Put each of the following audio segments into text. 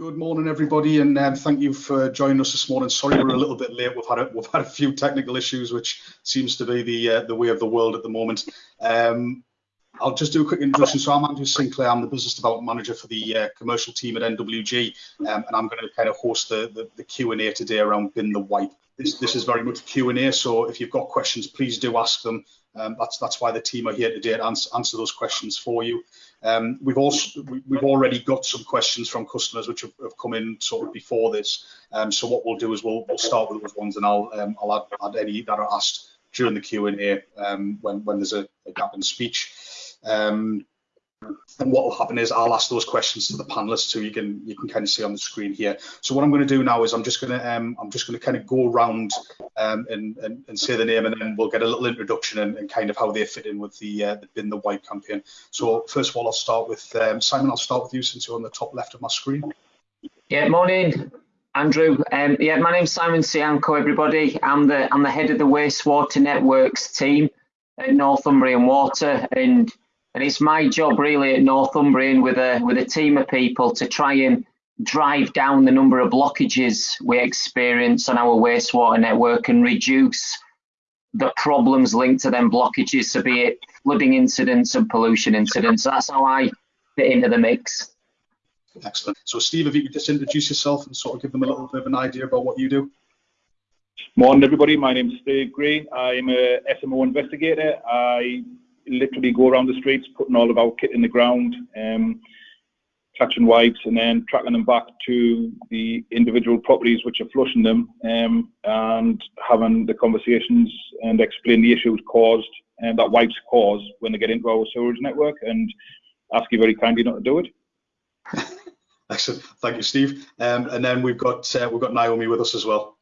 Good morning, everybody, and um, thank you for joining us this morning. Sorry we're a little bit late. We've had a, we've had a few technical issues, which seems to be the uh, the way of the world at the moment. Um, I'll just do a quick introduction. So I'm Andrew Sinclair. I'm the business development manager for the uh, commercial team at NWG, um, and I'm going to kind of host the, the, the Q&A today around bin the wipe. This, this is very much Q&A, so if you've got questions, please do ask them. Um, that's that's why the team are here today to answer, answer those questions for you. Um, we've also we've already got some questions from customers which have, have come in sort of before this. Um, so what we'll do is we'll, we'll start with those ones, and I'll um, I'll add, add, any that are asked during the Q and A um, when when there's a, a gap in speech. Um, and what will happen is I'll ask those questions to the panelists so you can you can kind of see on the screen here. So what I'm going to do now is I'm just going to um, I'm just going to kind of go around um, and, and, and say the name and then we'll get a little introduction and, and kind of how they fit in with the uh, the bin the wipe campaign. So first of all, I'll start with um, Simon. I'll start with you since you're on the top left of my screen. Yeah, morning, Andrew. Um, yeah, my name's Simon Sianko. Everybody, I'm the I'm the head of the wastewater networks team at Northumbrian Water and and it's my job really at Northumbrian with a with a team of people to try and drive down the number of blockages we experience on our wastewater network and reduce the problems linked to them blockages, so be it flooding incidents and pollution incidents. So that's how I fit into the mix. Excellent. So Steve, if you could just introduce yourself and sort of give them a little bit of an idea about what you do. Morning everybody, my name is Steve Green. I'm a SMO investigator. I literally go around the streets, putting all of our kit in the ground, um, catching wipes, and then tracking them back to the individual properties which are flushing them, um, and having the conversations and explain the issues caused and that wipes cause when they get into our sewerage network, and ask you very kindly not to do it. Excellent, thank you, Steve. Um, and then we've got uh, we've got Naomi with us as well.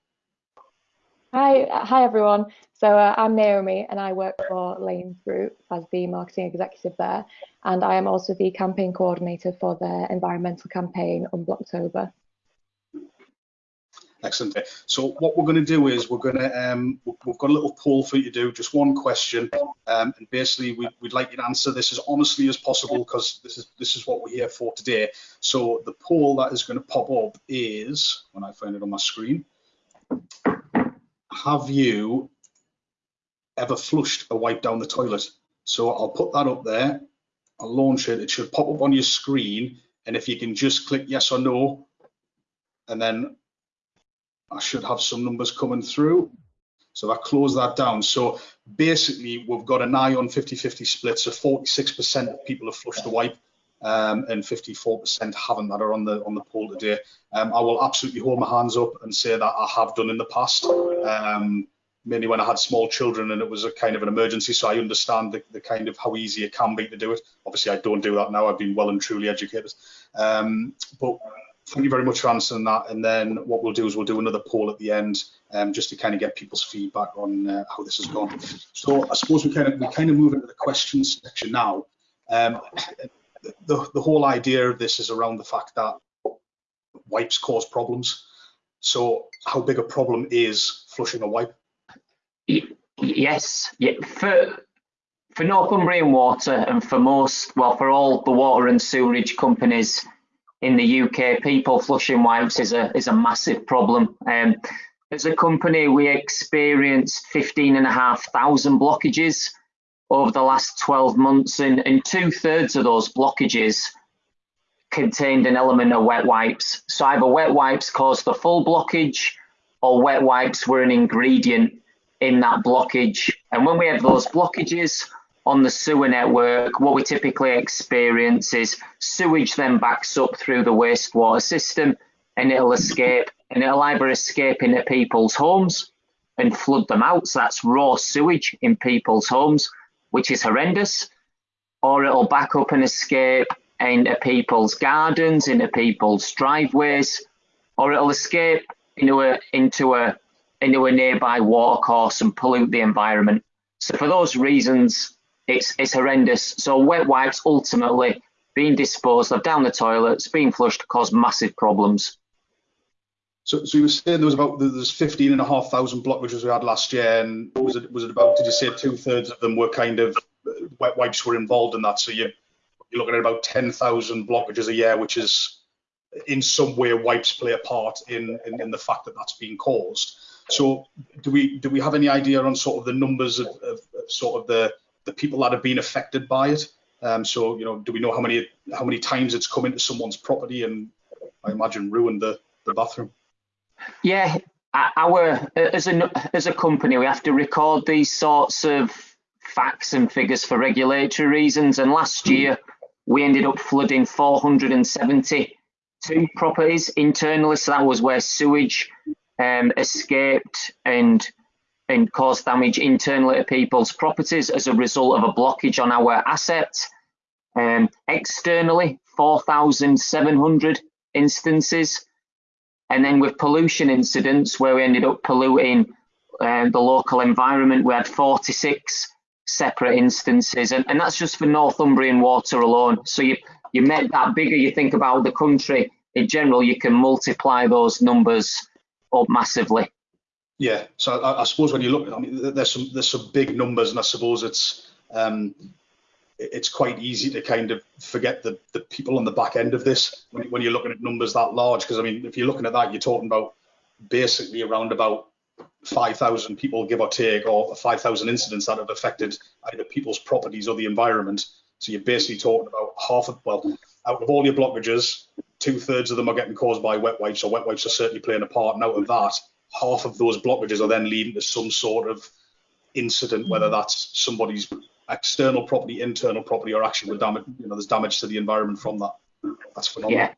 Hi, hi everyone. So uh, I'm Naomi and I work for Lanes Group as the marketing executive there. And I am also the campaign coordinator for their environmental campaign on Unblocktober. Excellent. So what we're going to do is we're going to um, we've got a little poll for you to do, just one question, um, and basically we, would like you to answer this as honestly as possible because this is this is what we're here for today. So the poll that is going to pop up is when I find it on my screen. Have you ever flushed a wipe down the toilet. So I'll put that up there. I'll launch it. It should pop up on your screen. And if you can just click yes or no, and then I should have some numbers coming through. So I close that down. So basically, we've got an eye on 50-50 split. So 46% of people have flushed the wipe, um, and 54% haven't that are on the on the poll today. Um, I will absolutely hold my hands up and say that I have done in the past. Um, mainly when I had small children and it was a kind of an emergency. So I understand the, the kind of how easy it can be to do it. Obviously, I don't do that now. I've been well and truly educated. Um, but thank you very much for answering that. And then what we'll do is we'll do another poll at the end um, just to kind of get people's feedback on uh, how this has gone. So I suppose we kind of we kind of move into the questions section now. Um, the, the whole idea of this is around the fact that wipes cause problems. So how big a problem is flushing a wipe? Yes, yeah. For for Northumbrian Water and for most, well, for all the water and sewerage companies in the UK, people flushing wipes is a is a massive problem. Um, as a company, we experienced 15,500 blockages over the last 12 months, and, and two thirds of those blockages contained an element of wet wipes. So either wet wipes caused the full blockage, or wet wipes were an ingredient in that blockage. And when we have those blockages on the sewer network, what we typically experience is sewage then backs up through the wastewater system and it'll escape and it'll either escape into people's homes and flood them out. So that's raw sewage in people's homes, which is horrendous, or it'll back up and escape into people's gardens, into people's driveways, or it'll escape into a into a into a nearby watercourse and pollute the environment. So for those reasons, it's it's horrendous. So wet wipes ultimately being disposed of down the toilets, being flushed, cause massive problems. So, so you were saying there was about there's 15 and a half thousand blockages we had last year, and was it was it about? Did you say two thirds of them were kind of uh, wet wipes were involved in that? So you you're looking at about 10,000 blockages a year, which is in some way wipes play a part in, in, in the fact that that's being caused. So do we do we have any idea on sort of the numbers of, of, of sort of the the people that have been affected by it? Um, so you know, do we know how many how many times it's come into someone's property and I imagine ruined the the bathroom? Yeah, our as a as a company, we have to record these sorts of facts and figures for regulatory reasons. And last year, we ended up flooding 472 properties internally. So that was where sewage um, escaped and and caused damage internally to people's properties as a result of a blockage on our assets. Um, externally, 4,700 instances. And then with pollution incidents, where we ended up polluting uh, the local environment, we had 46 separate instances. And, and that's just for Northumbrian water alone. So you, you make that bigger, you think about the country in general, you can multiply those numbers up massively. Yeah, so I, I, suppose when you look, I mean, there's some there's some big numbers, and I suppose it's um, it's quite easy to kind of forget the the people on the back end of this when, when you're looking at numbers that large. Because I mean, if you're looking at that, you're talking about basically around about 5,000 people, give or take, or 5,000 incidents that have affected either people's properties or the environment. So you're basically talking about half of, well, out of all your blockages, two thirds of them are getting caused by wet wipes, or wet wipes are certainly playing a part. And out of that, half of those blockages are then leading to some sort of incident, whether that's somebody's external property, internal property, or actually damage, you know, there's damage to the environment from that. That's phenomenal. Yeah.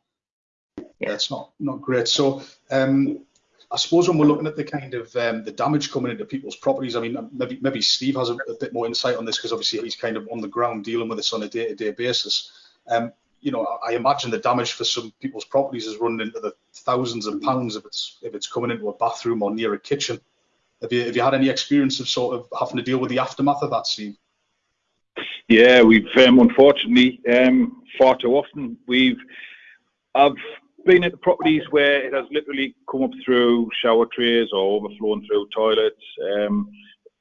Yeah, it's not not great. So um, I suppose when we're looking at the kind of um, the damage coming into people's properties, I mean, maybe maybe Steve has a, a bit more insight on this because obviously he's kind of on the ground dealing with this on a day-to-day basis. Um, you know, I imagine the damage for some people's properties is running into the thousands of pounds if it's if it's coming into a bathroom or near a kitchen. Have you have you had any experience of sort of having to deal with the aftermath of that, Steve? Yeah, we've um, unfortunately um, far too often we've I've been at the properties where it has literally come up through shower trays or overflown through toilets. Um,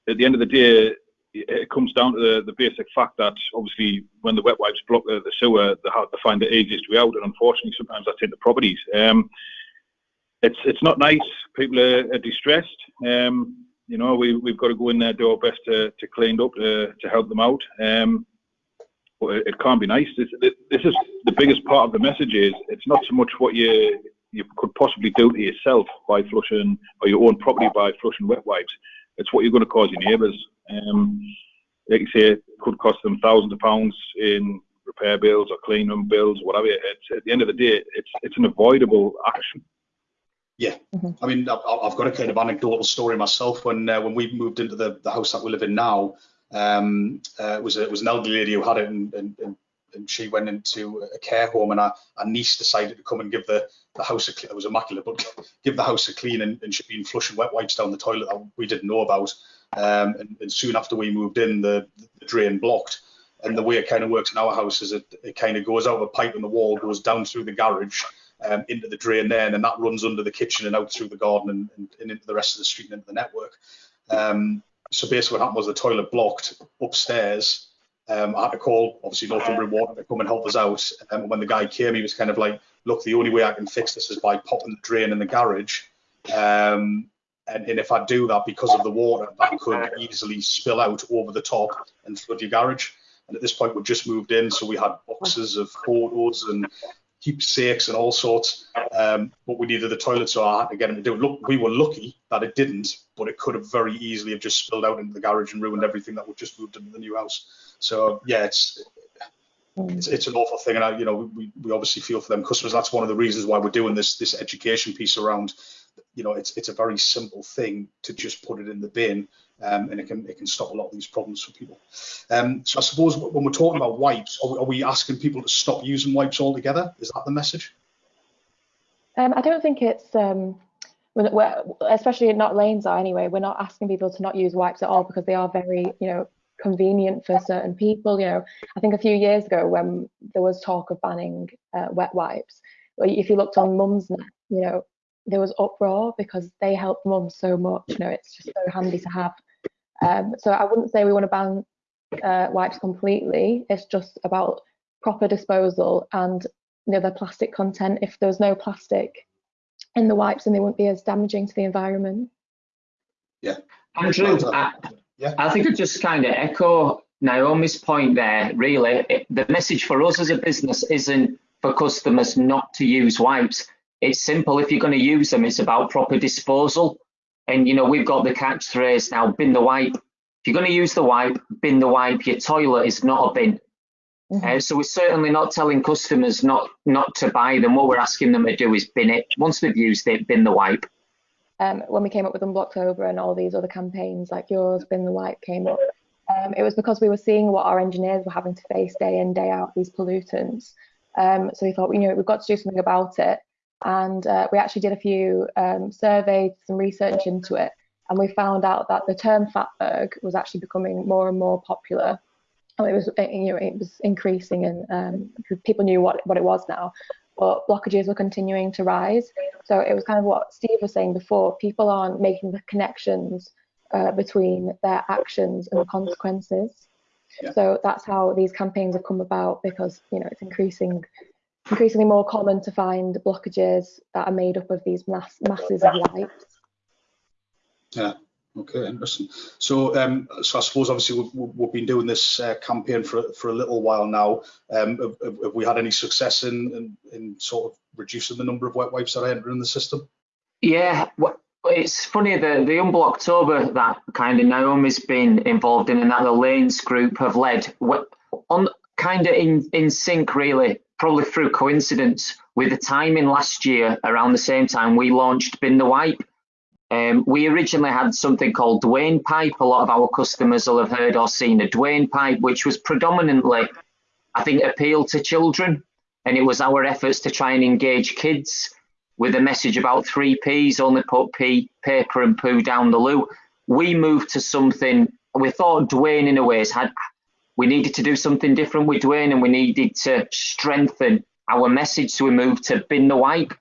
at the end of the day, it comes down to the, the basic fact that obviously when the wet wipes block the, the sewer, they have to find the easiest way out, and unfortunately sometimes that's in the properties. Um, it's it's not nice. People are, are distressed. Um, you know, we we've got to go in there, do our best to, to clean up to, to help them out. Um, but it, it can't be nice. This, this is the biggest part of the message. Is it's not so much what you you could possibly do to yourself by flushing or your own property by flushing wet wipes. It's what you're going to cause your neighbours. Um, like you say, it could cost them thousands of pounds in repair bills or clean room bills, whatever. It's, at the end of the day, it's it's an avoidable action. Yeah, mm-hmm. I mean, I've, I've, got a kind of anecdotal story myself. When uh, when we moved into the, the house that we live in now, um, uh, it was a, it was an elderly lady who had it, and, and, and, she went into a care home, and our, our niece decided to come and give the, the house a clean. It was immaculate, but give the house a clean, and, and she'd been flushing wet wipes down the toilet that we didn't know about. Um, and, and, soon after we moved in, the, the drain blocked. And the way it kind of works in our house is it, it kind of goes out of a pipe in the wall, goes down through the garage um, into the drain there, and then that runs under the kitchen and out through the garden and, and, and into the rest of the street and into the network. Um, so basically, what happened was the toilet blocked upstairs. Um, I had to call, obviously, Northumbrian Water to come and help us out. Um, and when the guy came, he was kind of like, look, the only way I can fix this is by popping the drain in the garage. Um, and, and if I do that because of the water, that could easily spill out over the top and flood your garage. And at this point, we just moved in, so we had boxes of photos and keepsakes and all sorts. Um, but we needed the toilet, so I had to get him to do it. Look, we were lucky that it didn't, but it could have very easily have just spilled out into the garage and ruined everything that we just moved into the new house. So yeah, it's it's, it's an awful thing, and I, you know, we, we obviously feel for them customers. That's one of the reasons why we're doing this this education piece around. You know, it's it's a very simple thing to just put it in the bin, um, and it can it can stop a lot of these problems for people. Um, so I suppose when we're talking about wipes, are we, are we asking people to stop using wipes altogether? Is that the message? Um, I don't think it's um, especially not lanes are anyway. We're not asking people to not use wipes at all because they are very, you know, convenient for certain people. You know, I think a few years ago when there was talk of banning uh, wet wipes, if you looked on Mumsnet, you know, there was uproar because they help mums so much. You know, it's just so handy to have. Um, so I wouldn't say we want to ban uh, wipes completely. It's just about proper disposal and you know, their plastic content. If there was no plastic in the wipes, then they wouldn't be as damaging to the environment. Yeah. Andrew, I, Yeah. I think I just kind of echo Naomi's point there. Really, It- the message for us as a business isn't for customers not to use wipes. It's simple. If you're going to use them, it's about proper disposal. And you know, we've got the catch phrase now: bin the wipe. If you're going to use the wipe, bin the wipe. Your toilet is not a bin. Mhm. Uh, so we're certainly not telling customers not not to buy them. What we're asking them to do is bin it. Once they've used it, bin the wipe. um, when we came up with Unblocktober and all these other campaigns like yours, Bin the Wipe came up, um, it was because we were seeing what our engineers were having to face day in, day out, these pollutants. Um, so we thought, you know, we've got to do something about it. And uh, we actually did a few um, surveys, some research into it, and we found out that the term fatberg was actually becoming more and more popular. And it was, uh, you know, it was increasing, and um, people knew what what it was now. But blockages were continuing to rise. So it was kind of what Steve was saying before. People aren't making the connections uh, between their actions and the consequences. Yeah. So that's how these campaigns have come about because you know it's increasing, increasingly more common to find blockages that are made up of these mass, masses of wipes. Yeah. Okay, interesting. So, um, so I suppose obviously we've, we've been doing this uh, campaign for for a little while now. Um, have, have- have we had any success in, in in sort of reducing the number of wet wipes that are entering the system? Yeah, wh- it's funny the the Unblocktober that kind of Naomi's been involved in and that the Lanes group have led on kind of in in sync really, probably through coincidence with the timing last year around the same time we launched Bin the Wipe. Um, we originally had something called Dwayne Pipe. A lot of our customers will have heard or seen a Dwayne Pipe, which was predominantly, I think, appealed to children. And it was our efforts to try and engage kids with a message about three P's, only put pee, paper and poo down the loo. We moved to something, we thought Dwayne in a ways had, we needed to do something different with Dwayne and we needed to strengthen our message. So we moved to bin the wipe.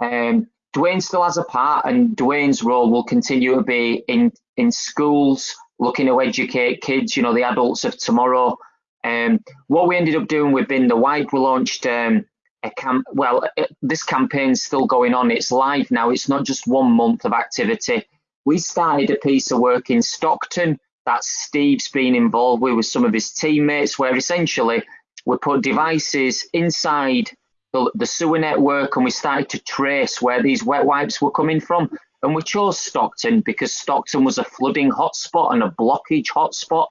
Um, Dwayne still has a part and Dwayne's role will continue to be in, in schools, looking to educate kids, you know, the adults of tomorrow. Um, what we ended up doing with Bin the Wipe, we launched um, a camp. Well, uh, this campaign's still going on. It's live now. It's not just one month of activity. We started a piece of work in Stockton that Steve's been involved with with some of his teammates, where essentially we put devices inside the, the sewer network and we started to trace where these wet wipes were coming from. And we chose Stockton because Stockton was a flooding hotspot and a blockage hotspot.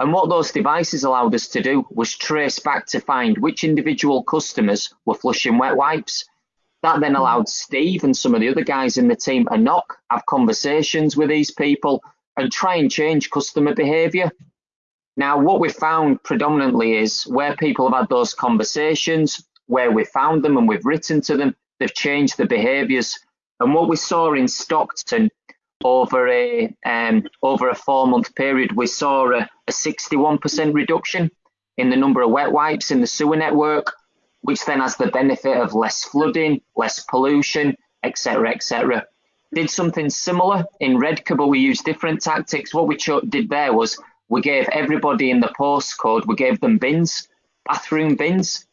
And what those devices allowed us to do was trace back to find which individual customers were flushing wet wipes. That then allowed Steve and some of the other guys in the team to knock, have conversations with these people, and try and change customer behaviour. Now, what we found predominantly is where people have had those conversations, where we found them and we've written to them, they've changed the behaviours. And what we saw in Stockton over a um, over a four month period, we saw a, a 61% reduction in the number of wet wipes in the sewer network, which then has the benefit of less flooding, less pollution, etc., etc. Did something similar in but we used different tactics. What we did there was we gave everybody in the postcode, we gave them bins, bathroom bins.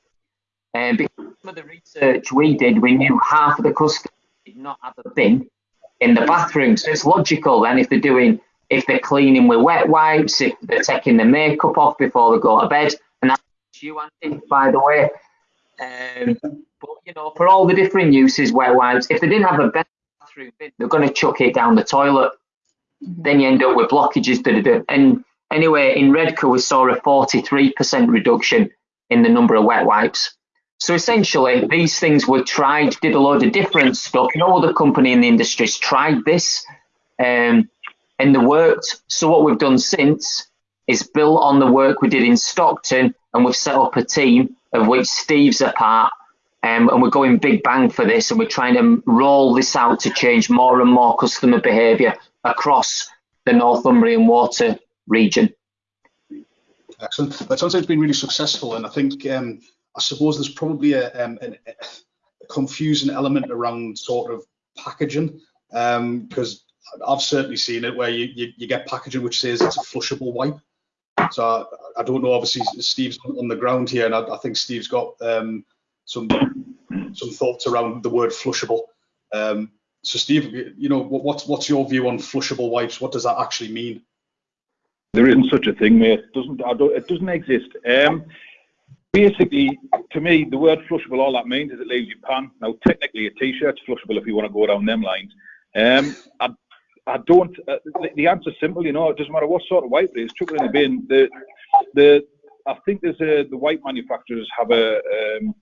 And because of the research we did, we knew half of the customers did not have a bin in the bathroom. So it's logical then if they're doing, if they're cleaning with wet wipes, if they're taking the makeup off before they go to bed, and that's you, Andy, by the way. Um, but you know, for all the different uses, wet wipes, if they didn't have a bin, they're going to chuck it down the toilet. Then you end up with blockages. Da, da, da. And anyway, in Redcar, we saw a 43% reduction in the number of wet wipes. So essentially, these things were tried, did a load of different stuff. No other company in the industry has tried this, um, and they worked. So what we've done since is built on the work we did in Stockton, and we've set up a team of which Steve's a part, um, and we're going big bang for this, and we're trying to roll this out to change more and more customer behaviour across the Northumbrian water region. Excellent. That sounds like it's been really successful, and I think um, I suppose there's probably a, um, an, a confusing element around sort of packaging because I've certainly seen it where you, you, you get packaging which says it's a flushable wipe. So I, I don't know. Obviously, Steve's on the ground here, and I, I think Steve's got um, some some thoughts around the word flushable. Um, so Steve, you know, what, what's what's your view on flushable wipes? What does that actually mean? There isn't such a thing, mate. It doesn't it doesn't exist. Um, basically, to me, the word flushable, all that means is it leaves your pan. Now, technically, a t-shirt's flushable if you want to go down them lines. Um, I, I don't. Uh, the, the answer's simple. You know, it doesn't matter what sort of wipe it is. Chuck it in the bin. The the I think there's a the wipe manufacturers have a um,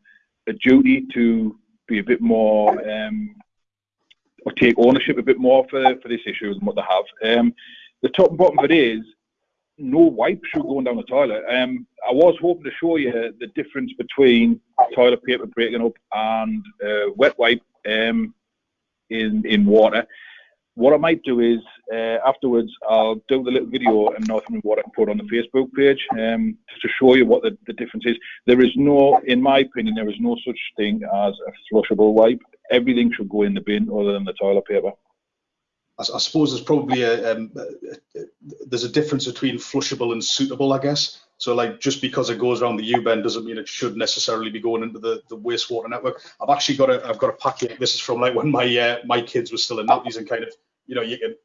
a duty to be a bit more um, or take ownership a bit more for for this issue than what they have. Um, the top and bottom of it is no wipe should going down the toilet. Um, I was hoping to show you the difference between toilet paper breaking up and uh, wet wipe um, in in water. What I might do is uh, afterwards I'll do the little video and Northumbrian Water and put on the Facebook page um, to show you what the, the difference is. There is no, in my opinion, there is no such thing as a flushable wipe. Everything should go in the bin other than the toilet paper. I, I suppose there's probably a, um, there's a difference between flushable and suitable, I guess. So like just because it goes around the U-bend doesn't mean it should necessarily be going into the, the wastewater network. I've actually got a I've got a packet. This is from like when my uh, my kids were still in nappies and kind of you know you can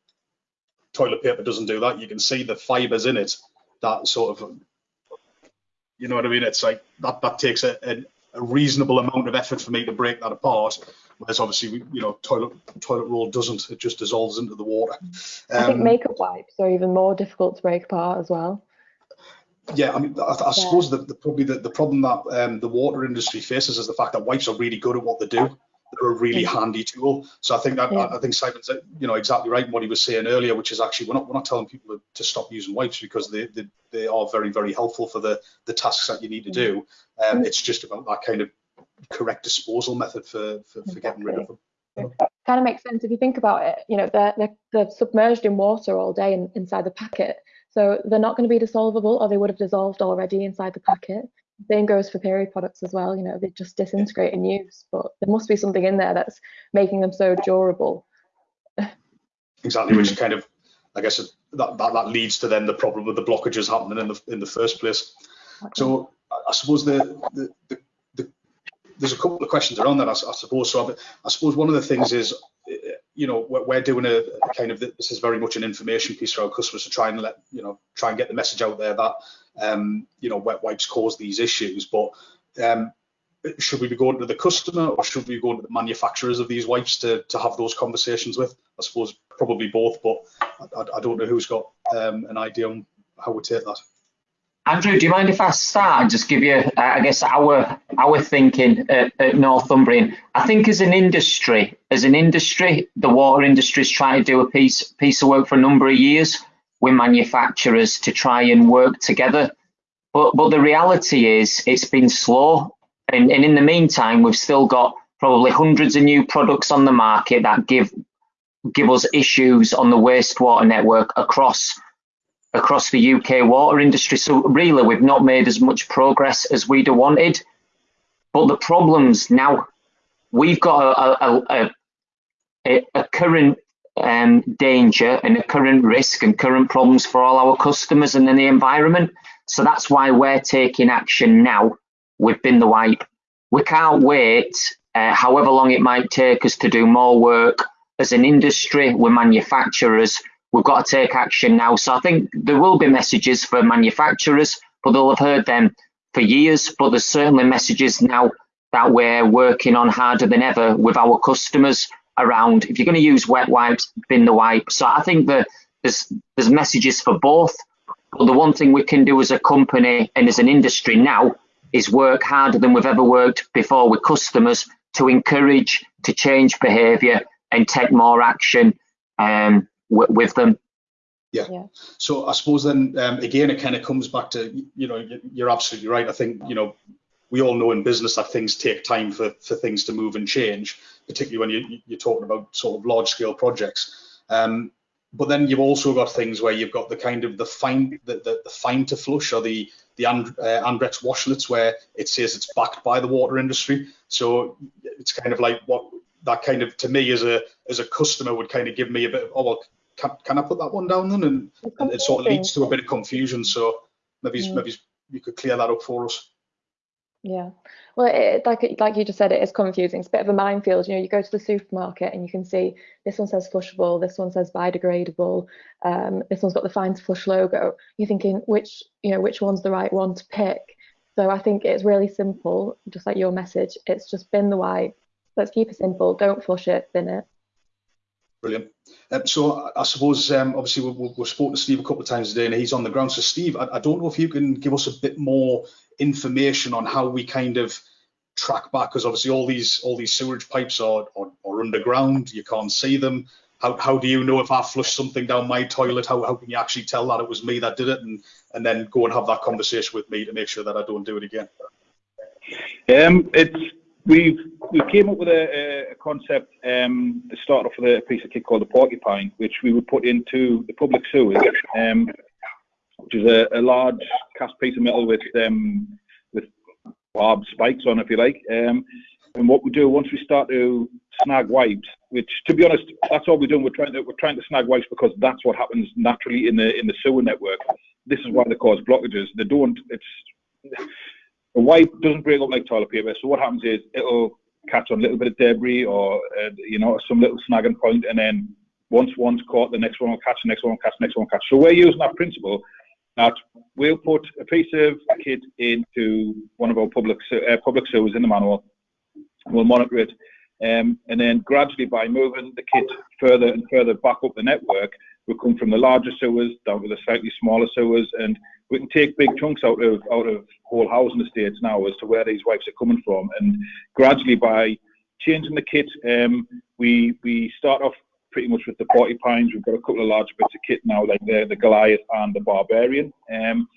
toilet paper doesn't do that. You can see the fibers in it that sort of you know what I mean. It's like that that takes a, a, a reasonable amount of effort for me to break that apart. Whereas obviously, you know, toilet toilet roll doesn't; it just dissolves into the water. Um, I think um, makeup wipes are even more difficult to break apart as well. Yeah, I mean, I, I yeah. suppose the, the, probably the, the problem that um, the water industry faces is the fact that wipes are really good at what they do. They're a really handy tool. So I think that yeah. I, think Simon's you know exactly right in what he was saying earlier, which is actually we're not we're not telling people to, to stop using wipes because they, they, they are very very helpful for the the tasks that you need to do. Um, mm. it's just about that kind of correct disposal method for for, for getting rid of them. It kind of makes sense if you think about it. You know, they're they're, they're submerged in water all day in, inside the packet, so they're not going to be dissolvable, or they would have dissolved already inside the packet. Same goes for period products as well. You know, they just disintegrate in use, but there must be something in there that's making them so durable. exactly, which kind of, I guess, that, that that leads to then the problem with the blockages happening in the in the first place. Okay. So I suppose the, the the, the there's a couple of questions around that. I, I suppose so. I, I suppose one of the things is eh, you know we're, doing a, kind of this is very much an information piece for our customers to try and let you know try and get the message out there that um, you know wet wipes cause these issues but um, should we be going to the customer or should we be going to the manufacturers of these wipes to, to have those conversations with? I suppose probably both but i, I don't know who's got um, an idea on how we take that. Andrew, do you mind if I start and just give you, uh, I guess, our our thinking at, at, Northumbrian? I think as an industry, as an industry, the water industry is trying to do a piece piece of work for a number of years with manufacturers to try and work together. But but the reality is, it's been slow, and, and in the meantime, we've still got probably hundreds of new products on the market that give give us issues on the wastewater network across across the UK water industry. So really, we've not made as much progress as we'd have wanted. But the problems now, we've got a, a, a, a current um, danger and a current risk and current problems for all our customers and the environment. So that's why we're taking action now We've Bin the Wipe. We can't wait, uh, however long it might take us to do more work as an industry, we're manufacturers, we've got to take action now. So I think there will be messages for manufacturers, but they'll have heard them for years. But there's certainly messages now that we're working on harder than ever with our customers around if you're going to use wet wipes, bin the wipe. So I think that there's there's messages for both. But the one thing we can do as a company and as an industry now is work harder than we've ever worked before with customers to encourage, to change behaviour and take more action. Um, with them. Yeah. yeah. So I suppose then um, again it kind of comes back to you know you're absolutely right. I think you know we all know in business that things take time for for things to move and change, particularly when you, you're talking about sort of large scale projects. Um, but then you've also got things where you've got the kind of the fine the, the, the fine to flush or the the And, uh, Andrex washlets where it says it's backed by the water industry. So it's kind of like what that kind of to me as a as a customer would kind of give me a bit of oh well can, can I put that one down then and, and it sort of leads to a bit of confusion so maybe mm. maybe you could clear that up for us Yeah, well, it, like like you just said, it is confusing. It's a bit of a minefield. You know, you go to the supermarket and you can see this one says flushable, this one says biodegradable, um, this one's got the fine to flush logo. You're thinking which you know which one's the right one to pick. So I think it's really simple, just like your message. It's just bin the wipe. Let's keep it simple. Don't flush it, bin it. Brilliant. Um, so I suppose um, obviously we've, we've spoken to Steve a couple of times today, and he's on the ground. So Steve, I, I don't know if you can give us a bit more information on how we kind of track back because obviously all these all these sewerage pipes are, are, are underground. You can't see them. How, how do you know if i flush something down my toilet? How, how can you actually tell that it was me that did it? And and then go and have that conversation with me to make sure that i don't do it again. Um it's we've we came up with a, a concept um to start off with a piece of kit called the porcupine which we would put into the public sewers um which is a, a large cast piece of metal with um, with barbed spikes on, if you like. Um, and what we do once we start to snag wipes, which to be honest, that's all we're doing. We're trying to we're trying to snag wipes because that's what happens naturally in the in the sewer network. This is why they cause blockages. They don't. It's a wipe doesn't break up like toilet paper. So what happens is it'll catch on a little bit of debris or uh, you know some little snagging point, and then once one's caught, the next one will catch, the next one will catch, the next one will catch. So we're using that principle that we'll put a piece of kit into one of our public uh, public sewers in the manhole. We'll monitor it, um, and then gradually by moving the kit further and further back up the network, we'll come from the larger sewers down to the slightly smaller sewers, and we can take big chunks out of out of whole housing estates now as to where these wipes are coming from, and gradually by changing the kit, um, we we start off pretty much with the porcupines. We've got a couple of large bits of kit now, like the, the Goliath and the Barbarian. Um,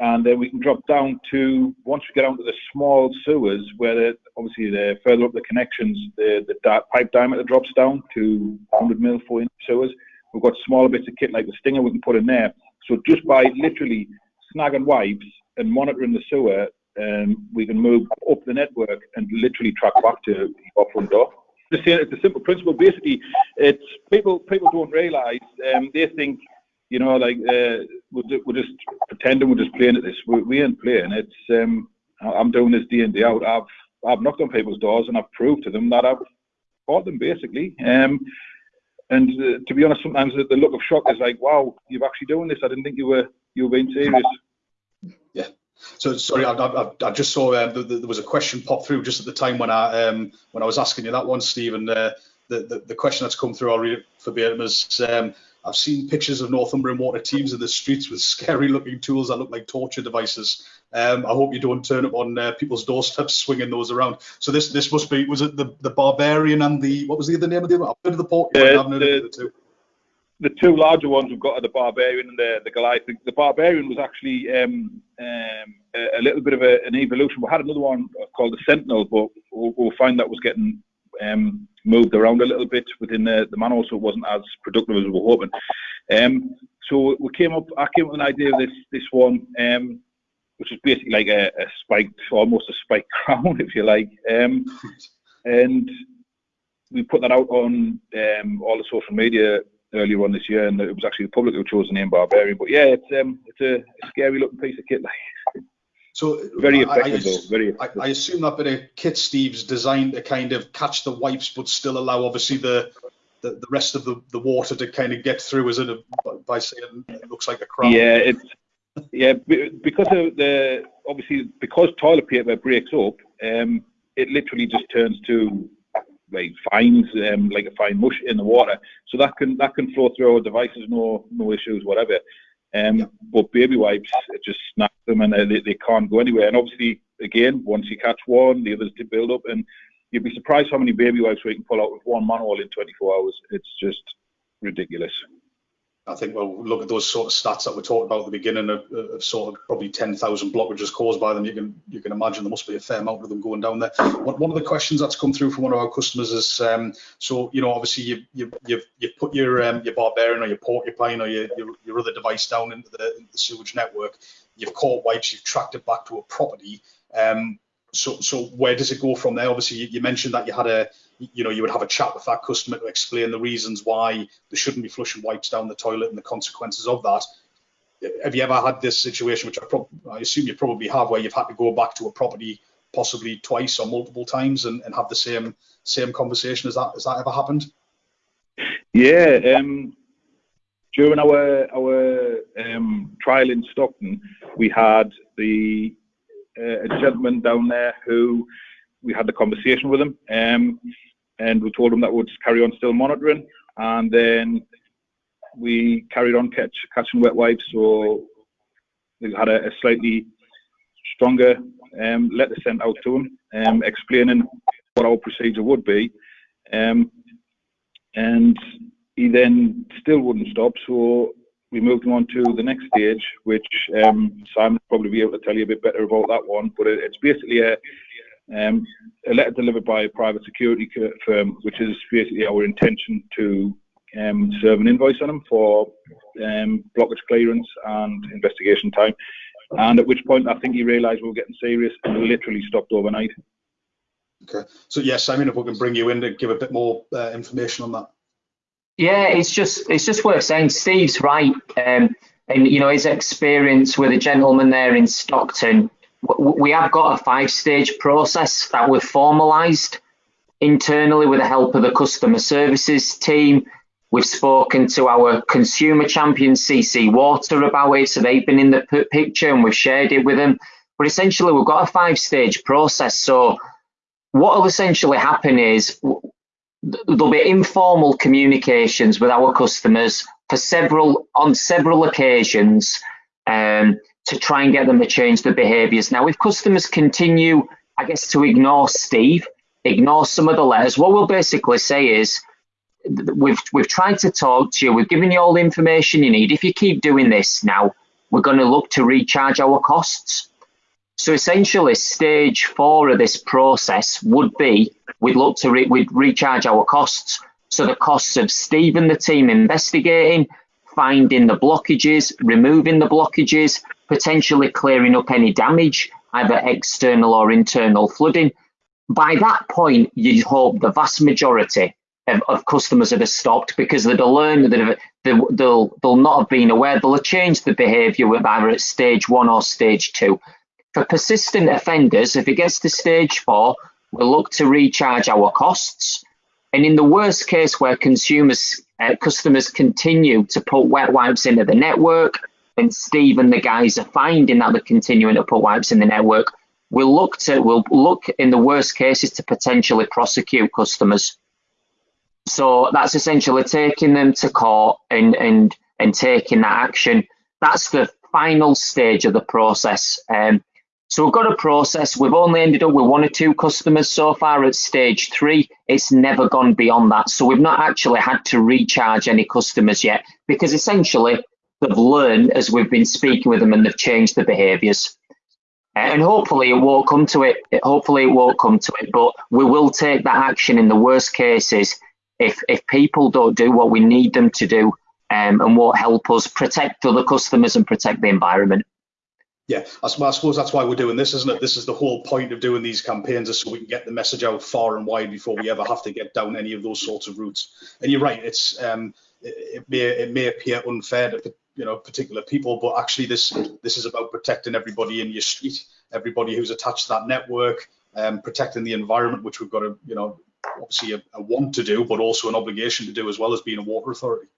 and then we can drop down to, once we get onto the small sewers, where obviously the further up the connections, the, the pipe diameter drops down to 100 mil, 4 inch sewers. We've got smaller bits of kit like the Stinger we can put in there. So just by literally snagging wipes and monitoring the sewer, um, we can move up the network and literally track back to your front door the a simple principle. Basically, it's people people don't realise. Um, they think, you know, like uh, we're, we're just pretending we're just playing at this. We, we ain't playing. It's um, I'm doing this day in day out. I've I've knocked on people's doors and I've proved to them that I've bought them basically. Um, and uh, to be honest, sometimes the, the look of shock is like, wow, you're actually doing this. I didn't think you were you were being serious. So sorry, I, I, I just saw uh, the, the, there was a question pop through just at the time when I um, when I was asking you that one, Stephen. Uh, the, the, the question that's come through, I'll read it verbatim, is um, I've seen pictures of Northumbrian water teams in the streets with scary looking tools that look like torture devices. Um, I hope you don't turn up on uh, people's doorsteps swinging those around. So this this must be was it the, the barbarian and the what was the other name of the I've heard of the port. Yeah, the, the, two larger ones we've got are the Barbarian and the, the Goliath. The, the Barbarian was actually um, um, a, a, little bit of a, an evolution. We had another one called the Sentinel, but we'll, we'll find that was getting um, moved around a little bit within the, the manhole, so it wasn't as productive as we were hoping. Um, so we came up. I came up with an idea of this this one, um, which is basically like a, a, spiked, almost a spiked crown, if you like, um, and we put that out on all the social media earlier on this year, and it was actually the public who chose the name Barbarian. But yeah, it's um, it's a, scary looking piece of kit. So very effective, I, I, though. Very effective. I, I, assume that bit of kit Steve's designed to kind of catch the wipes, but still allow obviously the the, the rest of the, the water to kind of get through. Is it a, by saying it looks like a crown? Yeah, it's yeah because of the obviously because toilet paper breaks up, um, it literally just turns to like fines, um, like a fine mush in the water. So that can that can flow through our devices, no no issues, whatever. Um, yeah. But baby wipes, it just snaps them and they, they can't go anywhere. And obviously, again, once you catch one, the others do build up. And you'd be surprised how many baby wipes we can pull out with one manhole in 24 hours. It's just ridiculous. I think we'll look at those sort of stats that we talked about at the beginning of, of sort of probably 10,000 blockages caused by them. You can you can imagine there must be a fair amount of them going down there. One of the questions that's come through from one of our customers is, um, so you know, obviously you you you've, you've put your um, your barbarian or your porcupine or your, your, your other device down into the, into the sewage network. You've caught wipes, you've tracked it back to a property. Um, so so where does it go from there? Obviously, you, you mentioned that you had a you know, you would have a chat with that customer to explain the reasons why they shouldn't be flushing wipes down the toilet and the consequences of that. Have you ever had this situation, which I, I assume you probably have, where you've had to go back to a property possibly twice or multiple times and, and have the same same conversation? Has that has that ever happened? Yeah, um, during our our um, trial in Stockton, we had the uh, a gentleman down there who we had the conversation with him, um, and we told him that we'd carry on still monitoring, and then we carried on catch, catching wet wipes. So we had a, a slightly stronger um, letter sent out to him, um, explaining what our procedure would be, um, and he then still wouldn't stop. So we moved him on to the next stage, which um, Simon will probably be able to tell you a bit better about that one. But it, it's basically a, um, a letter delivered by a private security firm, which is basically our intention to um, serve an invoice on them for um, blockage clearance and investigation time. And at which point I think he realised we were getting serious and literally stopped overnight. Okay. So yes, Simon, if we can bring you in to give a bit more uh, information on that. Yeah, it's just it's just worth saying. Steve's right, um, and you know his experience with a gentleman there in Stockton. We have got a five-stage process that we've formalised internally with the help of the customer services team. We've spoken to our consumer champion CC Water about it, so they've been in the picture and we've shared it with them. But essentially, we've got a five-stage process. So what will essentially happen is there'll be informal communications with our customers for several on several occasions um, to try and get them to change their behaviours. Now, if customers continue, I guess, to ignore Steve, ignore some of the letters, what we'll basically say is we've we've tried to talk to you, we've given you all the information you need. If you keep doing this now, we're going to look to recharge our costs. So essentially, stage four of this process would be we'd look to re we'd recharge our costs. So the costs of Steve and the team investigating, finding the blockages, removing the blockages, potentially clearing up any damage, either external or internal flooding. By that point, you'd hope the vast majority of, of customers that have stopped because they'll learn that they'll, they'll, they'll not have been aware, they'll have changed the behaviour either at stage one or stage two. For persistent offenders, if it gets to stage four, we'll look to recharge our costs. And in the worst case where consumers, uh, customers continue to put wet wipes into the network, and Steve and the guys are finding that they're continuing to put wipes in the network, we'll look to we'll look in the worst cases to potentially prosecute customers. So that's essentially taking them to court and and and taking that action. That's the final stage of the process. Um, so we've got a process. We've only ended up with one or two customers so far at stage three. It's never gone beyond that. So we've not actually had to recharge any customers yet because essentially they've learned as we've been speaking with them and they've changed their behaviours. And hopefully it won't come to it. Hopefully it won't come to it, but we will take that action in the worst cases if if people don't do what we need them to do um, and won't help us protect other customers and protect the environment yeah, I suppose that's why we're doing this, isn't it? This is the whole point of doing these campaigns, is so we can get the message out far and wide before we ever have to get down any of those sorts of routes. And you're right, it's um, it, it may it may appear unfair to you know particular people, but actually this this is about protecting everybody in your street, everybody who's attached to that network, um, protecting the environment, which we've got to you know obviously a, a want to do, but also an obligation to do as well as being a water authority.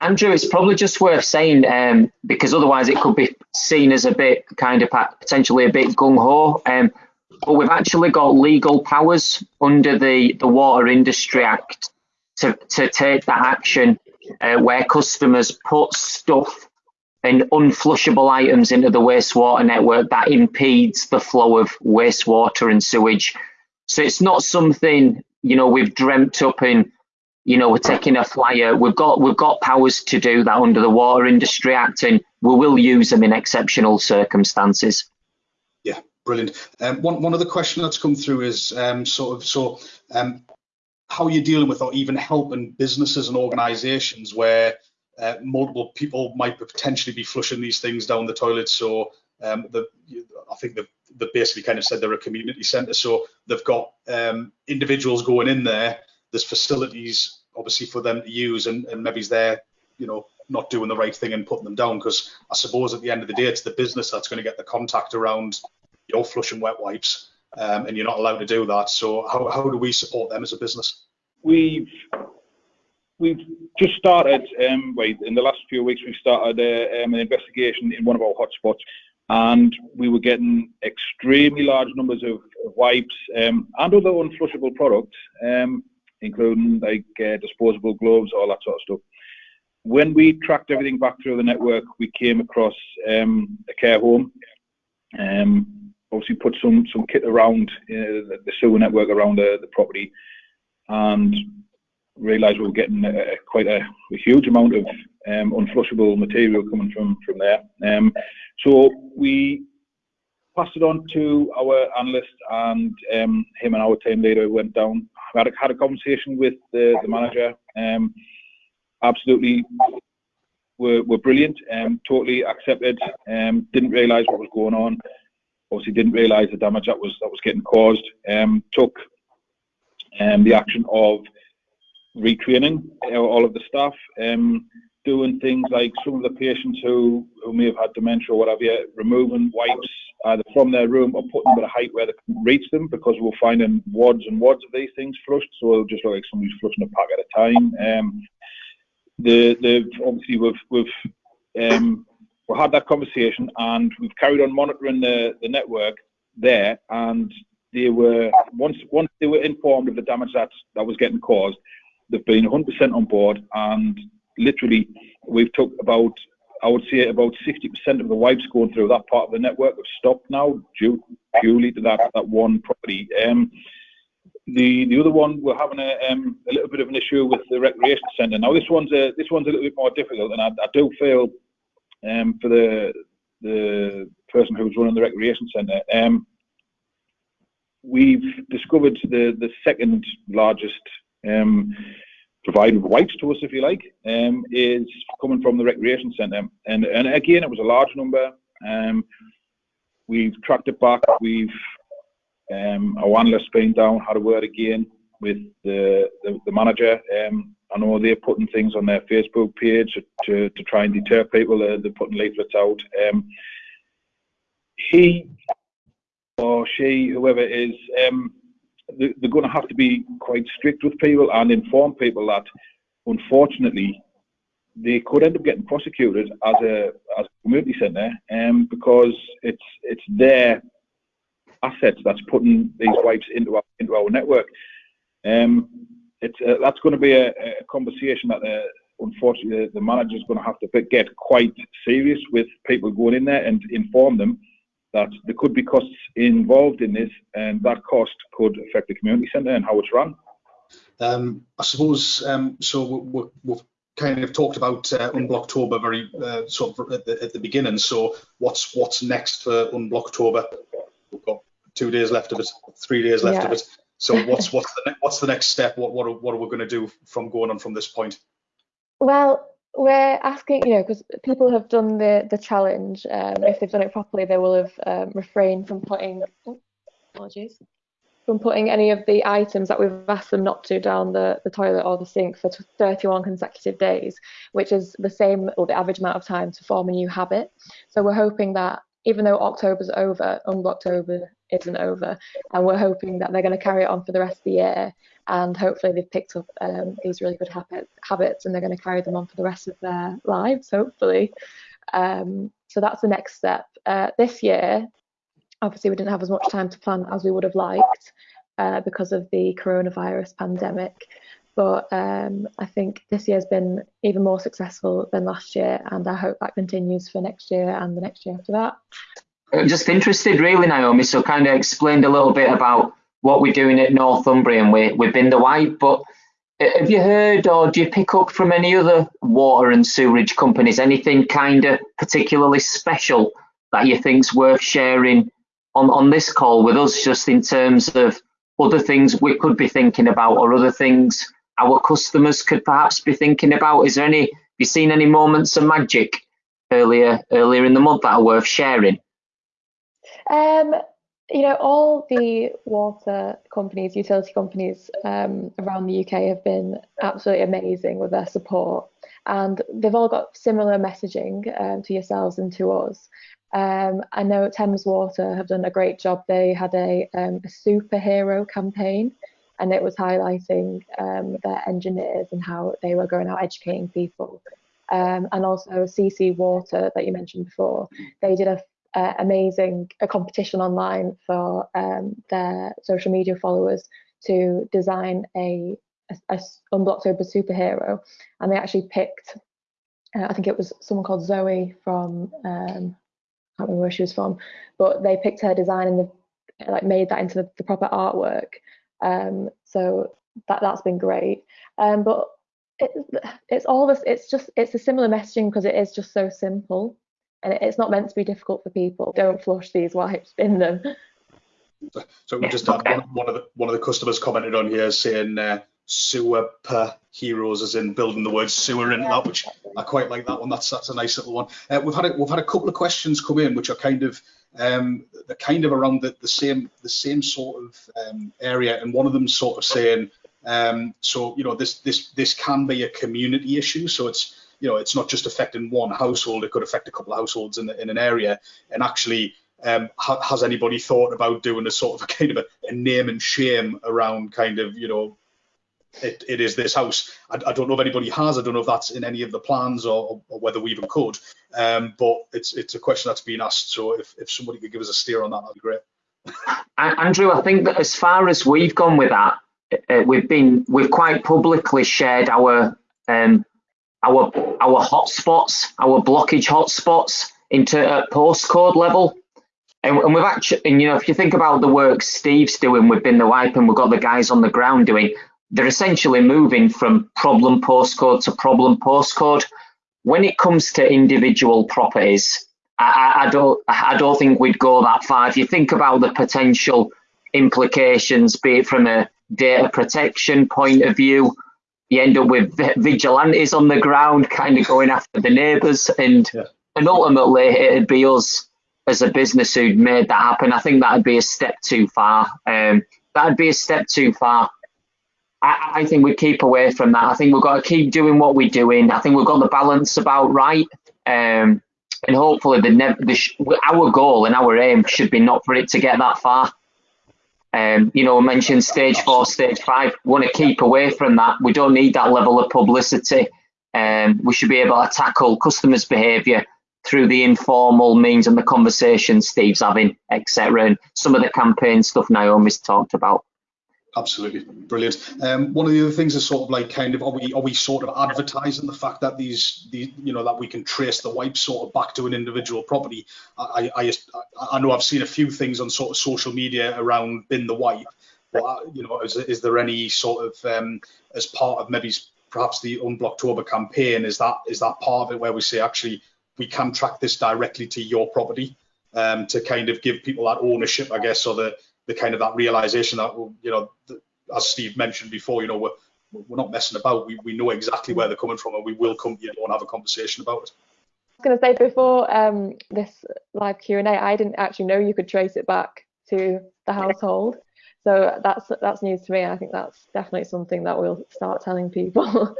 Andrew, it's probably just worth saying um, because otherwise it could be seen as a bit kind of potentially a bit gung ho. Um, but we've actually got legal powers under the, the Water Industry Act to, to take that action uh, where customers put stuff and unflushable items into the wastewater network that impedes the flow of wastewater and sewage. So it's not something you know we've dreamt up in you know, we're taking a flyer. We've got we've got powers to do that under the Water Industry Act, and we will use them in exceptional circumstances. Yeah, brilliant. Um, one one other question that's come through is um, sort of so um, how you're you dealing with or even helping businesses and organisations where uh, multiple people might potentially be flushing these things down the toilet. So um, the, I think they've, they've, basically kind of said they're a community centre. So they've got um, individuals going in there there's facilities obviously for them to use and, and maybe they're you know not doing the right thing and putting them down because I suppose at the end of the day it's the business that's going to get the contact around your flushing wet wipes um, and you're not allowed to do that. So how, how do we support them as a business? We've we've just started. Um, in the last few weeks, we've started uh, um, an investigation in one of our hotspots, and we were getting extremely large numbers of, of wipes um, and other unflushable products, um, including like uh, disposable gloves, all that sort of stuff. When we tracked everything back through the network, we came across um, a care home. Obviously, put some some kit around uh, the, sewer network around the, the property, and realised we were getting quite a, a, huge amount of um, unflushable material coming from from there. Um, so we passed it on to our analyst, and um, him and our team later went down, had a, had a conversation with the, the manager. Um, absolutely, were, were brilliant. Um, totally accepted. Um, didn't realise what was going on. Obviously, didn't realise the damage that was that was getting caused. took the action of retraining all of the staff, um, doing things like some of the patients who, who may have had dementia or whatever, removing wipes either from their room or putting them at a height where they can reach them because we're finding wads and wads of these things flushed. So it'll just look like somebody's flushing a pack at a time. Um, the, the obviously we've we've um, we had that conversation and we've carried on monitoring the, the network there and they were once once they were informed of the damage that that was getting caused They've been 100% on board, and literally, we've took about, I would say, about 60% of the wipes going through that part of the network have stopped now due purely to that that one property. Um, the the other one we're having a, um, a little bit of an issue with the recreation centre. Now this one's a this one's a little bit more difficult, and I, I do feel um, for the the person who's running the recreation centre. Um, we've discovered the the second largest um, provided wipes to us, if you like, um, is coming from the recreation centre. And, and again, it was a large number. Um, we've tracked it back. We've um, our analyst been down, had a word again with the, the, the manager. Um, I know they're putting things on their Facebook page to, to try and deter people. They're, they're putting leaflets out. Um, he or she, whoever it is, um, they're going to have to be quite strict with people and inform people that, unfortunately, they could end up getting prosecuted as a as a community centre, um, because it's it's their assets that's putting these wipes into our into our network. Um, it's uh, that's going to be a, a conversation that uh, unfortunately the, the manager is going to have to get quite serious with people going in there and inform them that there could be costs involved in this, and that cost could affect the community centre and how it's run. Um, I suppose um, so. we have kind of talked about uh, Unblocktober very uh, sort of at the, at the, beginning. So what's what's next for Unblocktober? We've got two days left of it, three days left yeah. of it. So what's what's the what's the next step? What what are, what are we going to do from going on from this point? Well, we're asking, you know, because people have done the the challenge. Um, if they've done it properly, they will have um, refrained from putting apologies from putting any of the items that we've asked them not to down the, the toilet or the sink for 31 consecutive days, which is the same or the average amount of time to form a new habit. So we're hoping that even though October's over, Unblocktober isn't over, and we're hoping that they're going to carry it on for the rest of the year and hopefully they've picked up um, these really good habit, habits and they're going to carry them on for the rest of their lives, hopefully. Um, so that's the next step. Uh, this year, obviously, we didn't have as much time to plan as we would have liked uh, because of the coronavirus pandemic. But um, I think this year has been even more successful than last year, and I hope that continues for next year and the next year after that. I'm Just interested, really, Naomi. So, kind of explained a little bit about what we're doing at Northumbrian with, with Bin the Wipe. But uh, have you heard or do you pick up from any other water and sewerage companies anything kind of particularly special that you think's worth sharing on, on this call with us, just in terms of other things we could be thinking about or other things our customers could perhaps be thinking about? Is there any, have you seen any moments of magic earlier earlier in the month that are worth sharing? Um, you know, all the water companies, utility companies um, around the UK have been absolutely amazing with their support, and they've all got similar messaging um, to yourselves and to us. Um, I know Thames Water have done a great job. They had a, um, a superhero campaign and it was highlighting um, their engineers and how they were going out educating people. Um, and also CC Water that you mentioned before, they did a, a amazing a competition online for um, their social media followers to design a, a, a Unblocktober superhero, and they actually picked, uh, I think it was someone called Zoe from, um, I can't remember where she was from, but they picked her design and the, like made that into the, the proper artwork. Um, so that that's been great. Um, but it, it's all this. It's just it's a similar messaging because it is just so simple, and it, it's not meant to be difficult for people. Don't flush these wipes, in them. So we just had one, one, of the one of the customers commented on here saying uh, sewer heroes, as in building the word sewer into that, which I quite like that one. That's that's a nice little one. Uh, we've had a, we've had a couple of questions come in, which are kind of um, they're kind of around the, the same the same sort of um, area, and one of them sort of saying, um, so you know this this this can be a community issue, so it's you know it's not just affecting one household; it could affect a couple of households in in an area, and actually. Um, ha has anybody thought about doing a sort of a kind of a, a name and shame around kind of you know it, it is this house. I, I, don't know if anybody has. I don't know if that's in any of the plans or, or whether we even could. Um, but it's it's a question that's been asked. So if, if somebody could give us a steer on that, that'd be great. Andrew, I think that as far as we've gone with that, uh, we've been we've quite publicly shared our um, our our hotspots, our blockage hotspots into a postcode level. And, and, we've actually, and you know, if you think about the work Steve's doing with Bin the Wipe and we've got the guys on the ground doing, they're essentially moving from problem postcode to problem postcode. When it comes to individual properties, I, I, don't I don't think we'd go that far. If you think about the potential implications, be it from a data protection point of view, you end up with vigilantes on the ground, kind of going after the neighbours, and yeah. and ultimately it'd be us as a business who'd made that happen. I think that'd be a step too far. Um, that'd be a step too far. I, think we keep away from that. I think we've got to keep doing what we're doing. I think we've got the balance about right. Um, and hopefully, the, the our goal and our aim should be not for it to get that far. Um, you know, I mentioned stage four, stage five. We want to keep away from that. We don't need that level of publicity. Um, we should be able to tackle customers' behaviour through the informal means and the conversations Steve's having, etc. And some of the campaign stuff Naomi's talked about. Absolutely brilliant. Um, one of the other things is sort of like kind of are we are we sort of advertising the fact that these the you know that we can trace the wipe sort of back to an individual property. I I I know I've seen a few things on sort of social media around bin the wipe, but uh, you know is, is there any sort of um, as part of maybe perhaps the Unblocktober campaign is that is that part of it where we say actually we can track this directly to your property um, to kind of give people that ownership I guess or the the kind of that realization that you know as Steve mentioned before, you know we're we're not messing about. We we know exactly where they're coming from, and we will come to you and have a conversation about it. I was going to say before um, this live Q and A, I didn't actually know you could trace it back to the household. So that's that's news to me. I think that's definitely something that we'll start telling people.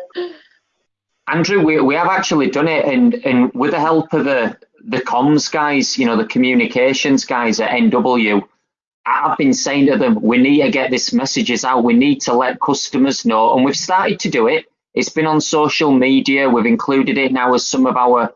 Andrew, we, we have actually done it, and and with the help of the the comms guys, you know, the communications guys at NW, I've been saying to them, we need to get this messages out. We need to let customers know. And we've started to do it. It's been on social media. We've included it now as some of our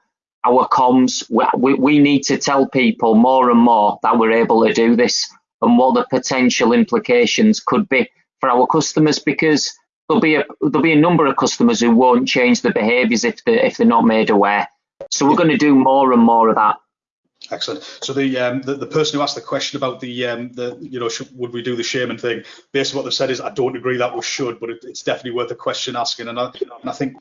our comms. We, we need to tell people more and more that we're able to do this and what the potential implications could be for our customers because there'll be a there'll be a number of customers who won't change their behaviours if they if they're not made aware. So we're going to do more and more of that. Excellent. So the, um, the, the person who asked the question about the um, the you know should, would we do the shaman thing? Basically, what they've said is I don't agree that we should, but it, it's definitely worth a question asking. And I, and I think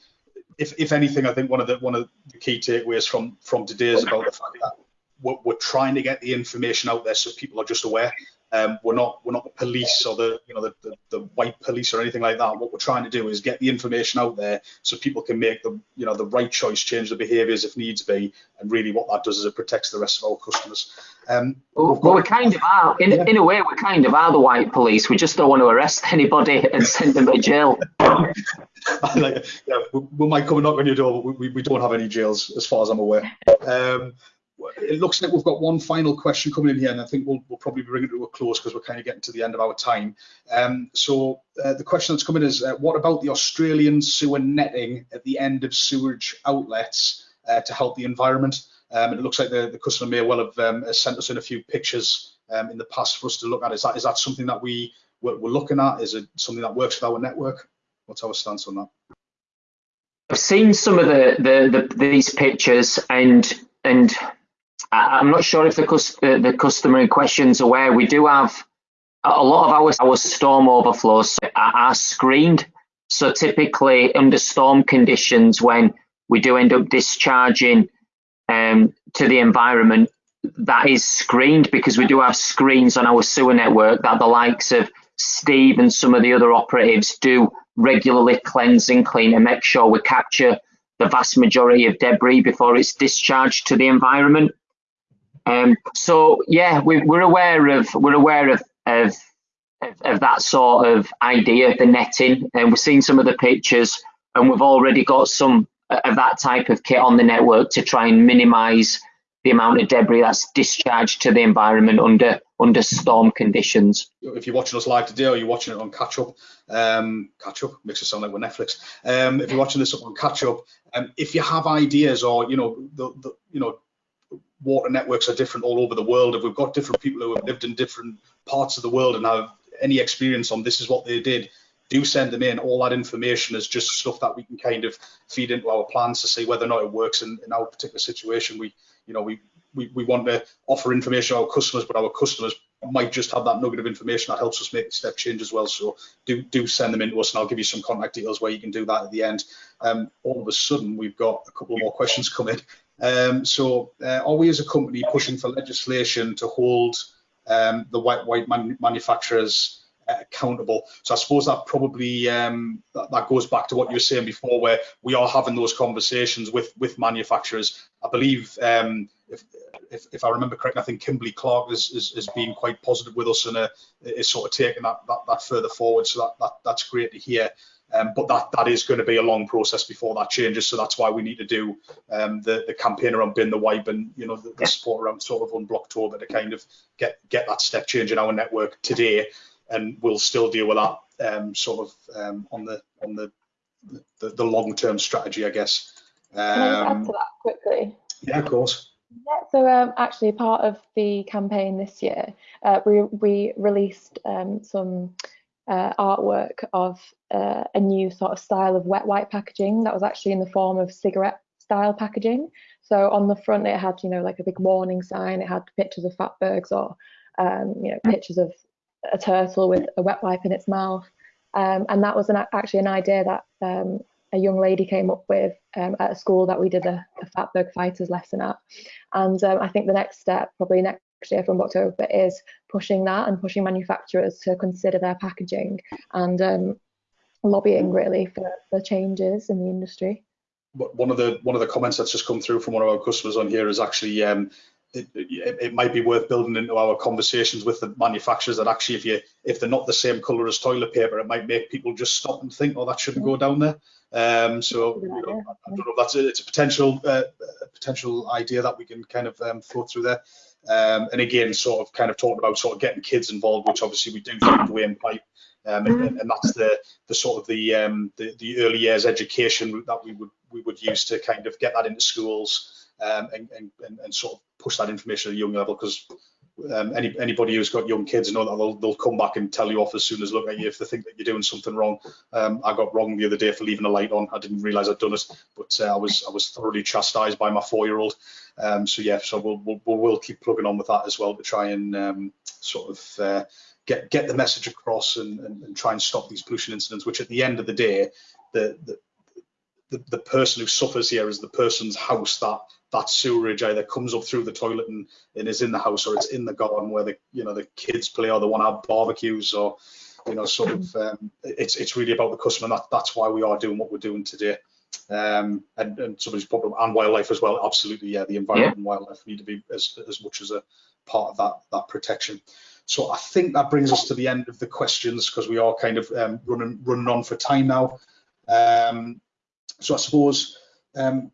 if if anything, I think one of the one of the key takeaways from from today is about the fact that we're, we're trying to get the information out there so people are just aware. Um, we're not we're not the police or the you know the, the, the white police or anything like that. What we're trying to do is get the information out there so people can make the you know the right choice, change the behaviours if needs be, and really what that does is it protects the rest of our customers. Um, well, got, we kind of are in, yeah. in a way we kind of are the white police. We just don't want to arrest anybody and send them to jail. like, yeah, we, we, might come and knock on your door, but we, we don't have any jails as far as I'm aware. Um, it looks like we've got one final question coming in here, and I think we'll, we'll probably bring it to a close because we're kind of getting to the end of our time. Um, so uh, the question that's coming is, uh, what about the Australian sewer netting at the end of sewage outlets uh, to help the environment? Um, it looks like the, the customer may well have um, sent us in a few pictures um, in the past for us to look at. Is that is that something that we we're, we're looking at? Is it something that works with our network? What's our stance on that? I've seen some of the, the, the these pictures and and I, am not sure if the, uh, the customer in question is aware. We do have a lot of our our storm overflows are, screened. So typically under storm conditions, when we do end up discharging um, to the environment, that is screened because we do have screens on our sewer network that the likes of Steve and some of the other operatives do regularly cleanse and clean and make sure we capture the vast majority of debris before it's discharged to the environment. Um, so yeah, we, are aware of we're aware of, of of that sort of idea, the netting, and we've seen some of the pictures, and we've already got some of that type of kit on the network to try and minimise the amount of debris that's discharged to the environment under under storm conditions. If you're watching us live today or you're watching it on catch up, um, catch up makes it sound like we're Netflix. Um, if you're watching this up on catch up, um, if you have ideas or you know the, the you know water networks are different all over the world. If we've got different people who have lived in different parts of the world and have any experience on this is what they did, do send them in. All that information is just stuff that we can kind of feed into our plans to see whether or not it works in, in our particular situation. We, you know, we, we, we want to offer information to our customers, but our customers might just have that nugget of information that helps us make the step change as well. So do do send them in to us, and I'll give you some contact details where you can do that at the end. Um, all of a sudden, we've got a couple more questions coming. Um, so uh, are we as a company pushing for legislation to hold um, the white white man manufacturers uh, accountable. So I suppose that probably um, that, that, goes back to what you were saying before, where we are having those conversations with with manufacturers. I believe, um, if, if, if I remember correctly, I think Kimberly Clark is, is, is being quite positive with us and uh, is sort of taking that, that that further forward. So that, that that's great to hear. Um, but that that is going to be a long process before that changes. So that's why we need to do um, the the campaign around bin the wipe and you know the, the support around sort of Unblocktober to kind of get get that step change in our network today and we'll still deal with that um, sort of um, on the on the the, the long term strategy, I guess. Um, Can I add um, to that quickly? Yeah, of course. Yeah, so um, actually, part of the campaign this year, uh, we we released um, some uh, artwork of uh, a new sort of style of wet wipe packaging that was actually in the form of cigarette style packaging. So on the front, it had you know like a big warning sign. It had pictures of fatbergs or um, you know pictures of a turtle with a wet wipe in its mouth. Um, and that was an, actually an idea that um, a young lady came up with um, at a school that we did a, a Fatberg Fighters lesson at. And um, I think the next step, probably next year from October, is pushing that and pushing manufacturers to consider their packaging and um, lobbying really for, for changes in the industry. One of the one of the comments that's just come through from one of our customers on here is actually um, it, it, it, might be worth building into our conversations with the manufacturers that actually if you if they're not the same color as toilet paper it might make people just stop and think oh that shouldn't go down there. Um, so you know, I don't know if that's a, it's a potential uh, potential idea that we can kind of um, throw through there um, and again sort of kind of talking about sort of getting kids involved which obviously we do through the way in pipe. Um, and, and, that's the the sort of the, um, the the early years education that we would we would use to kind of get that into schools um, and, and, and, sort of push that information at a young level because um, any, anybody who's got young kids know that they'll, they'll, come back and tell you off as soon as look at you if they think that you're doing something wrong. Um, I got wrong the other day for leaving a light on. I didn't realise I'd done it, but uh, I was I was thoroughly chastised by my four-year-old. Um, so yeah, so we'll, we'll, we'll keep plugging on with that as well to try and um, sort of uh, get get the message across and, and, and, try and stop these pollution incidents. Which at the end of the day, the, the the, the person who suffers here is the person's house that that sewerage either comes up through the toilet and, and is in the house or it's in the garden where the you know the kids play or they want to have barbecues or you know sort of um, it's it's really about the customer and that, that's why we are doing what we're doing today um, and, and somebody's problem and wildlife as well absolutely yeah the environment yeah. and wildlife need to be as, as much as a part of that that protection so I think that brings us to the end of the questions because we are kind of um, running running on for time now um, so I suppose um,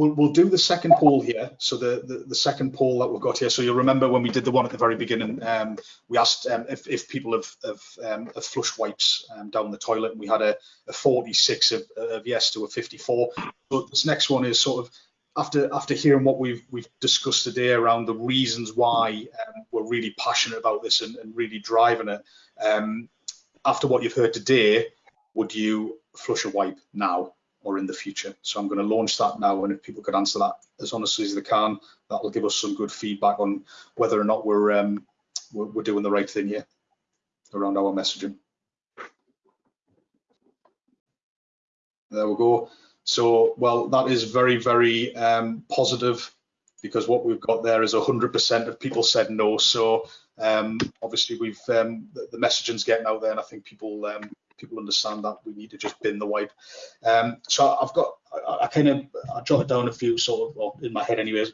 we'll, we'll do the second poll here. So the, the, the second poll that we've got here. So you'll remember when we did the one at the very beginning, um, we asked um, if, if people have, have, um, have flushed wipes um, down the toilet, and we had a, a 46 of, of, yes to a 54. But this next one is sort of after after hearing what we've we've discussed today around the reasons why um, we're really passionate about this and, and really driving it. Um, after what you've heard today, would you flush a wipe now? Or in the future. So I'm going to launch that now, and if people could answer that as honestly as they can, that will give us some good feedback on whether or not we're um, we're, we're doing the right thing here around our messaging. There we go. So, well, that is very, very um, positive because what we've got there is 100% of people said no. So, um, obviously, we've um, the, the messaging's getting out there, and I think people um, people understand that we need to just bin the wipe. Um, so I've got, I, I, kind of, I jotted down a few sort of, in my head anyways,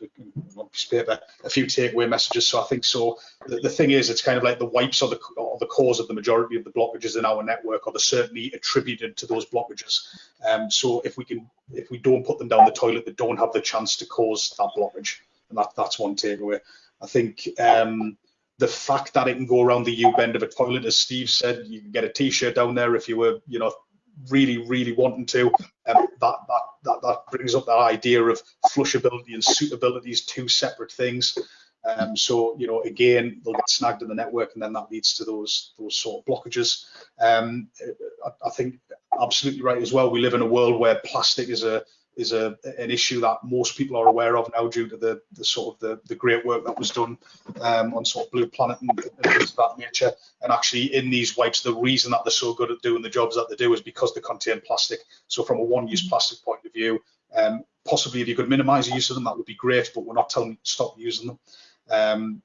of paper, a few takeaway messages. So I think so. The, the, thing is, it's kind of like the wipes are the, are the cause of the majority of the blockages in our network, or they're certainly attributed to those blockages. Um, so if we can, if we don't put them down the toilet, they don't have the chance to cause that blockage. And that, that's one takeaway. I think um, the fact that it can go around the U bend of a toilet, as Steve said, you can get a T-shirt down there if you were, you know, really, really wanting to. Um, that, that that that brings up that idea of flushability and suitability is two separate things. Um, so you know, again, they'll get snagged in the network, and then that leads to those those sort of blockages. Um, I, I think absolutely right as well. We live in a world where plastic is a is a an issue that most people are aware of now due to the, the sort of the, the great work that was done um, on sort of Blue Planet and, things of that nature. And actually, in these wipes, the reason that they're so good at doing the jobs that they do is because they contain plastic. So from a one-use mm-hmm. plastic point of view, um, possibly if you could minimise the use of them, that would be great. But we're not telling you to stop using them. Um,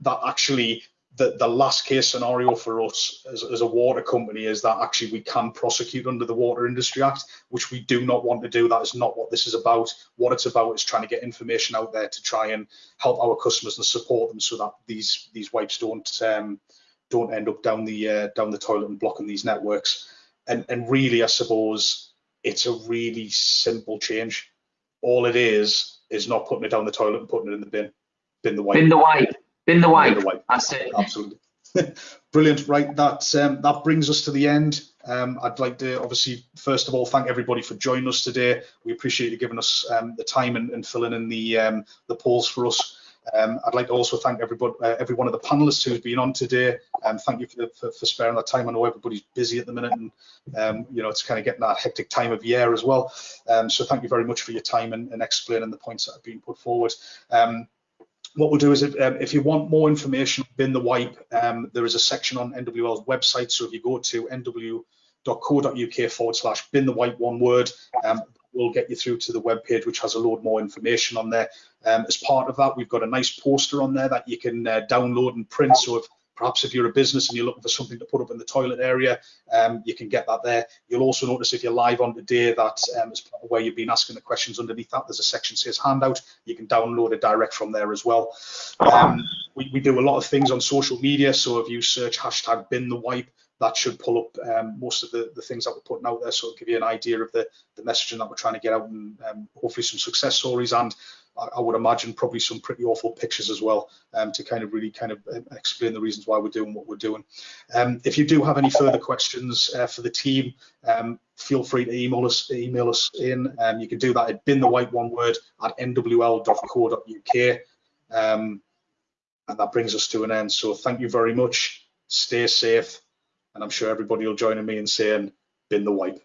that actually the, the last case scenario for us as, as, a water company is that actually we can prosecute under the Water Industry Act, which we do not want to do. That is not what this is about. What it's about is trying to get information out there to try and help our customers and support them so that these these wipes don't um, don't end up down the uh, down the toilet and blocking these networks. And and really, I suppose it's a really simple change. All it is is not putting it down the toilet and putting it in the bin. Bin the wipe. Bin the wipe. Bin the wipe. Bin the wipe. That's it. Absolutely. Brilliant. Right, that um, that brings us to the end. Um, I'd like to obviously first of all thank everybody for joining us today. We appreciate you giving us um, the time and, and, filling in the um, the polls for us. Um, I'd like to also thank everybody, uh, every one of the panelists who's been on today. And thank you for, for, for, sparing that time. I know everybody's busy at the minute, and um, you know it's kind of getting that hectic time of year as well. Um, so thank you very much for your time and, and explaining the points that have been put forward. What we'll do is if, um, if you want more information bin the wipe um, there is a section on nwl's website. So if you go to nw.co.uk forward slash bin the wipe one word um, we'll get you through to the web page which has a load more information on there. Um, as part of that we've got a nice poster on there that you can uh, download and print. So if Perhaps if you're a business and you're looking for something to put up in the toilet area, um, you can get that there. You'll also notice if you're live on today that um, as where you've been asking the questions underneath that, there's a section says handout. You can download it direct from there as well. Um, we, we do a lot of things on social media. So if you search hashtag bin the wipe, that should pull up um, most of the, the things that we're putting out there. So it'll give you an idea of the, the messaging that we're trying to get out and um, hopefully some success stories and I, would imagine probably some pretty awful pictures as well um, to kind of really kind of um, explain the reasons why we're doing what we're doing. Um, if you do have any further questions uh, for the team, um, feel free to email us email us in. Um, you can do that at bin the wipe one word at nwl.co.uk. Um, and that brings us to an end. So thank you very much. Stay safe. And I'm sure everybody will join me in saying bin the wipe.